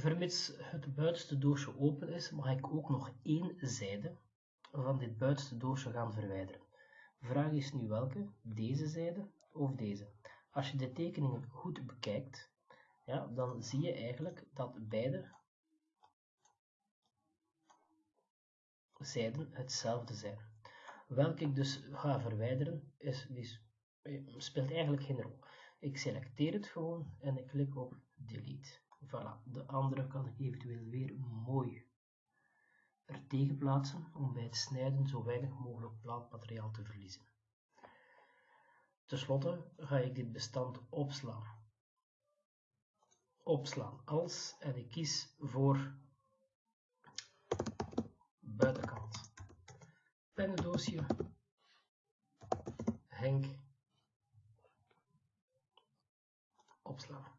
Vermits het buitenste doosje open is, mag ik ook nog één zijde van dit buitenste doosje gaan verwijderen. De vraag is nu welke, deze zijde of deze. Als je de tekeningen goed bekijkt, ja, dan zie je eigenlijk dat beide zijden hetzelfde zijn. Welke ik dus ga verwijderen, is, die speelt eigenlijk geen rol. Ik selecteer het gewoon en ik klik op delete. Voilà, de andere kan ik eventueel weer mooi er tegen plaatsen om bij het snijden zo weinig mogelijk plaatmateriaal te verliezen. Ten slotte ga ik dit bestand opslaan. Opslaan als en ik kies voor buitenkant. Pennendoosje, Henk, opslaan.